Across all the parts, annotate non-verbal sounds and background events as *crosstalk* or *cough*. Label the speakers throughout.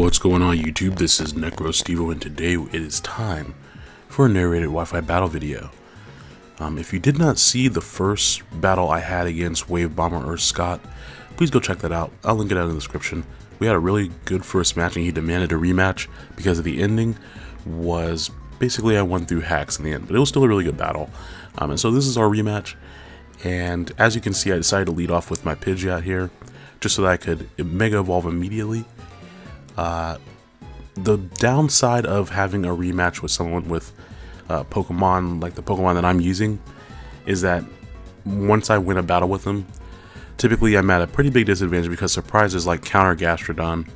Speaker 1: What's going on YouTube? This is NecroStevo and today it is time for a narrated Wi-Fi battle video. Um, if you did not see the first battle I had against Wave Bomber Earth Scott, please go check that out. I'll link it out in the description. We had a really good first match and he demanded a rematch because of the ending was basically I won through hacks in the end, but it was still a really good battle. Um, and so this is our rematch and as you can see I decided to lead off with my Pidgeot here just so that I could Mega Evolve immediately. Uh, the downside of having a rematch with someone with uh, Pokemon like the Pokemon that I'm using is that once I win a battle with them, typically I'm at a pretty big disadvantage because surprises like Counter Gastrodon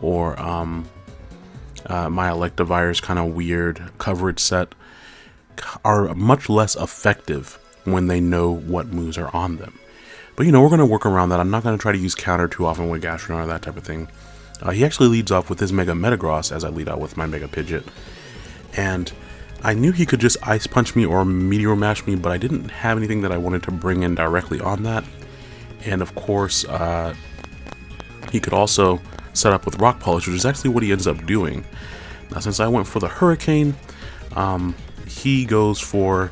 Speaker 1: or um, uh, my Electivire's kind of weird coverage set are much less effective when they know what moves are on them. But you know, we're going to work around that. I'm not going to try to use counter too often with Gastrodon or that type of thing. Uh, he actually leads off with his Mega Metagross as I lead out with my Mega Pidgeot. And I knew he could just Ice Punch me or Meteor Mash me, but I didn't have anything that I wanted to bring in directly on that. And of course, uh, he could also set up with Rock Polish, which is actually what he ends up doing. Now, since I went for the Hurricane, um, he goes for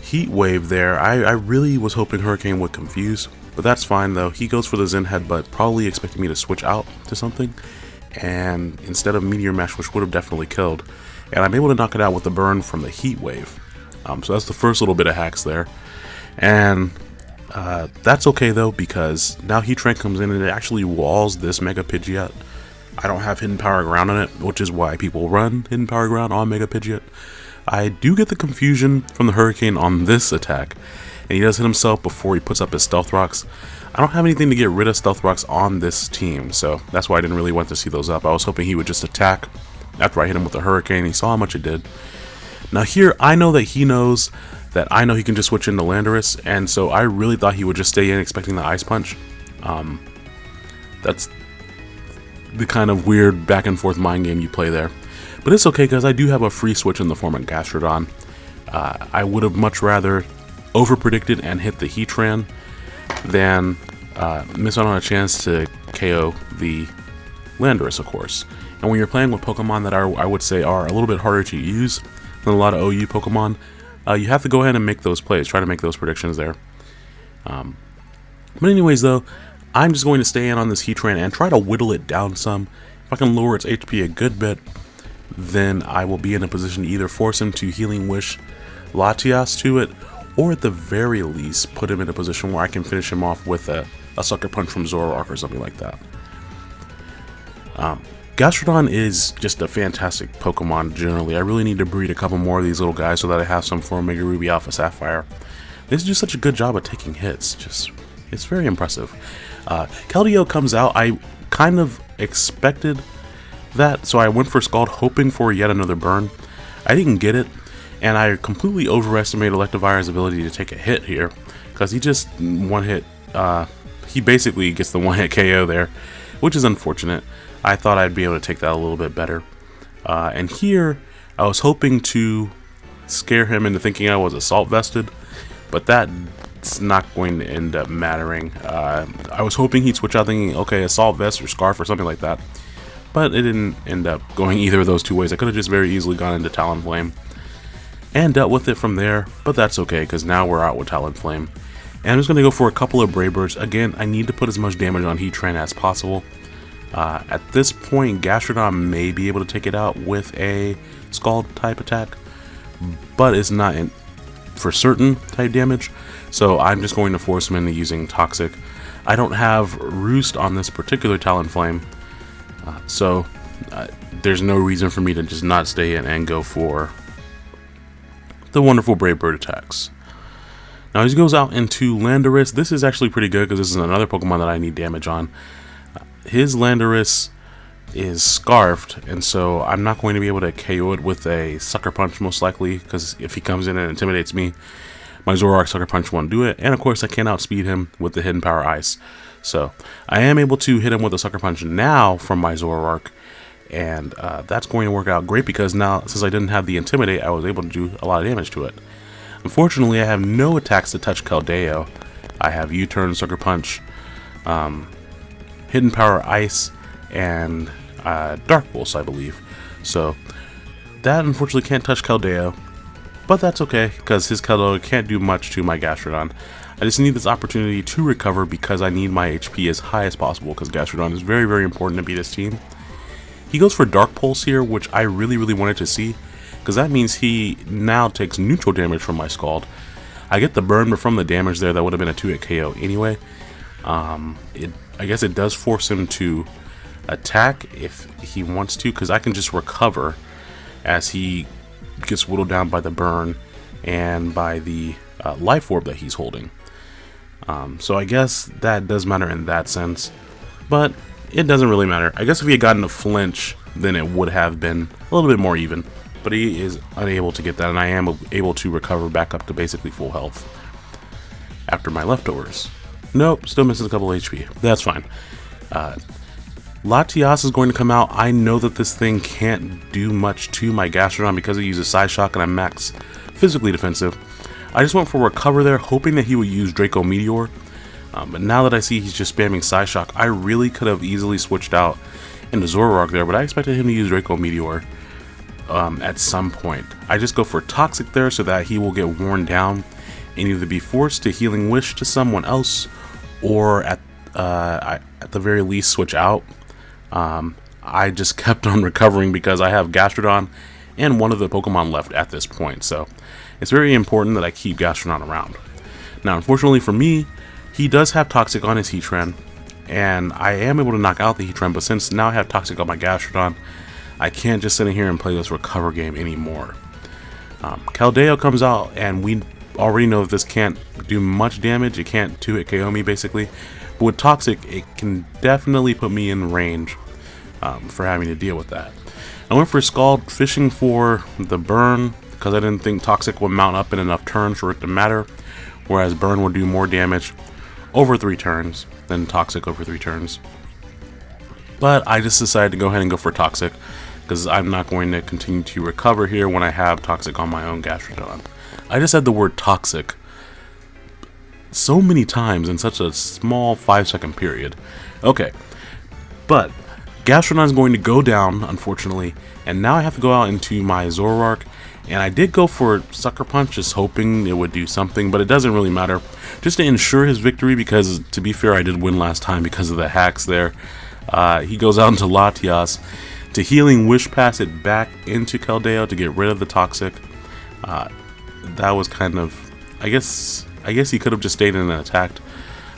Speaker 1: Heat Wave there. I, I really was hoping Hurricane would confuse, but that's fine though. He goes for the Zen Headbutt, probably expecting me to switch out to something, and instead of Meteor Mash, which would have definitely killed, and I'm able to knock it out with the burn from the Heat Wave. Um, so that's the first little bit of hacks there, and uh, that's okay though because now Heatran comes in and it actually walls this Mega Pidgeot. I don't have Hidden Power Ground on it, which is why people run Hidden Power Ground on Mega Pidgeot. I do get the confusion from the Hurricane on this attack, and he does hit himself before he puts up his Stealth Rocks. I don't have anything to get rid of Stealth Rocks on this team, so that's why I didn't really want to see those up. I was hoping he would just attack after I hit him with the Hurricane. He saw how much it did. Now here, I know that he knows that I know he can just switch into Landorus, and so I really thought he would just stay in expecting the Ice Punch. Um, that's the kind of weird back and forth mind game you play there. But it's okay because I do have a free switch in the form of Gastrodon. Uh, I would have much rather over-predicted and hit the Heatran than uh, miss out on a chance to KO the Landorus, of course. And when you're playing with Pokemon that are, I would say, are a little bit harder to use than a lot of OU Pokemon, uh, you have to go ahead and make those plays. Try to make those predictions there. Um, but anyways, though, I'm just going to stay in on this Heatran and try to whittle it down some. If I can lower its HP a good bit, then I will be in a position to either force him to Healing Wish Latias to it, or at the very least, put him in a position where I can finish him off with a, a Sucker Punch from Zoroark or something like that. Um, Gastrodon is just a fantastic Pokemon generally. I really need to breed a couple more of these little guys so that I have some for Omega Ruby Alpha Sapphire. This is just such a good job at taking hits. Just, it's very impressive. Uh, Keldeo comes out. I kind of expected that, so I went for Scald hoping for yet another burn. I didn't get it, and I completely overestimated Electivire's ability to take a hit here, because he just one hit, uh, he basically gets the *laughs* one hit KO there, which is unfortunate. I thought I'd be able to take that a little bit better. Uh, and here, I was hoping to scare him into thinking I was assault vested, but that's not going to end up mattering. Uh, I was hoping he'd switch out thinking, okay, assault vest or scarf or something like that but it didn't end up going either of those two ways. I could have just very easily gone into Talonflame and dealt with it from there, but that's okay because now we're out with Talonflame. And I'm just going to go for a couple of Brave Birds. Again, I need to put as much damage on Heatran as possible. Uh, at this point, Gastrodon may be able to take it out with a Scald type attack, but it's not for certain type damage, so I'm just going to force him into using Toxic. I don't have Roost on this particular Talonflame, so uh, there's no reason for me to just not stay in and go for the wonderful Brave Bird attacks. Now he goes out into Landorus. This is actually pretty good because this is another Pokemon that I need damage on. Uh, his Landorus is scarfed and so I'm not going to be able to KO it with a Sucker Punch most likely because if he comes in and intimidates me my Zoroark Sucker Punch won't do it and of course I can't outspeed him with the Hidden Power Ice so I am able to hit him with a Sucker Punch now from my Zoroark, and uh, that's going to work out great because now, since I didn't have the Intimidate, I was able to do a lot of damage to it. Unfortunately, I have no attacks to touch Keldeo. I have U-Turn, Sucker Punch, um, Hidden Power Ice, and uh, Dark Pulse, I believe. So that unfortunately can't touch Keldeo, but that's okay because his Keldeo can't do much to my Gastrodon. I just need this opportunity to recover because I need my HP as high as possible because Gastrodon is very, very important to beat this team. He goes for Dark Pulse here, which I really, really wanted to see because that means he now takes neutral damage from my Scald. I get the burn, but from the damage there, that would have been a 2-hit KO anyway. Um, it, I guess it does force him to attack if he wants to because I can just recover as he gets whittled down by the burn and by the uh, life orb that he's holding. Um, so I guess that does matter in that sense, but it doesn't really matter. I guess if he had gotten a flinch, then it would have been a little bit more even, but he is unable to get that, and I am able to recover back up to basically full health after my leftovers. Nope, still misses a couple HP. That's fine. Uh, Latias is going to come out. I know that this thing can't do much to my Gastrodon because it uses Psyshock and I'm max physically defensive. I just went for Recover there, hoping that he would use Draco Meteor. Um, but now that I see he's just spamming Psyshock, I really could have easily switched out into Zoroark there, but I expected him to use Draco Meteor um, at some point. I just go for Toxic there so that he will get worn down and either be forced to Healing Wish to someone else or at, uh, I, at the very least switch out. Um, I just *laughs* kept on recovering because I have Gastrodon and one of the Pokemon left at this point, so it's very important that I keep Gastrodon around. Now, unfortunately for me, he does have Toxic on his Heatran, and I am able to knock out the Heatran, but since now I have Toxic on my Gastrodon, I can't just sit in here and play this recover game anymore. Um, Keldeo comes out, and we already know that this can't do much damage. It can't 2-hit KO me, basically. But with Toxic, it can definitely put me in range um, for having to deal with that. I went for Scald, fishing for the burn, because I didn't think Toxic would mount up in enough turns for it to matter, whereas Burn would do more damage over 3 turns than Toxic over 3 turns. But I just decided to go ahead and go for Toxic, because I'm not going to continue to recover here when I have Toxic on my own Gastrodon. I just said the word Toxic so many times in such a small 5 second period. Okay, but Gastrodon is going to go down, unfortunately, and now I have to go out into my Zoroark, and I did go for Sucker Punch, just hoping it would do something, but it doesn't really matter. Just to ensure his victory, because to be fair, I did win last time because of the hacks there. Uh, he goes out into Latias to Healing Wish Pass it back into Keldeo to get rid of the Toxic. Uh, that was kind of, I guess, I guess he could have just stayed in and attacked.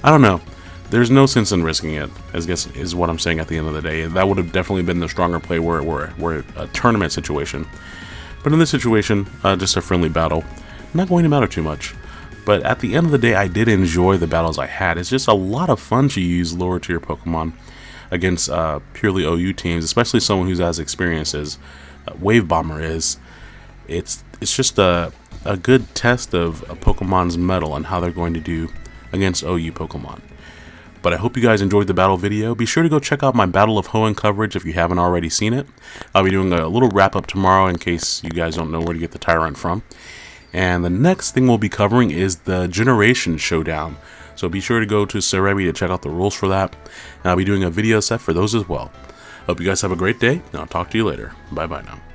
Speaker 1: I don't know there's no sense in risking it. I guess is what I'm saying at the end of the day. That would have definitely been the stronger play where it were were a tournament situation. But in this situation, uh, just a friendly battle, not going to matter too much. But at the end of the day, I did enjoy the battles I had. It's just a lot of fun to use lower tier Pokemon against uh, purely OU teams, especially someone who's as experienced as uh, Wave Bomber is. It's it's just a a good test of a Pokemon's mettle and how they're going to do against OU Pokemon. But I hope you guys enjoyed the battle video. Be sure to go check out my Battle of Hoenn coverage if you haven't already seen it. I'll be doing a little wrap up tomorrow in case you guys don't know where to get the Tyrunt from. And the next thing we'll be covering is the Generation Showdown. So be sure to go to Serebii to check out the rules for that. And I'll be doing a video set for those as well. Hope you guys have a great day, and I'll talk to you later. Bye bye now.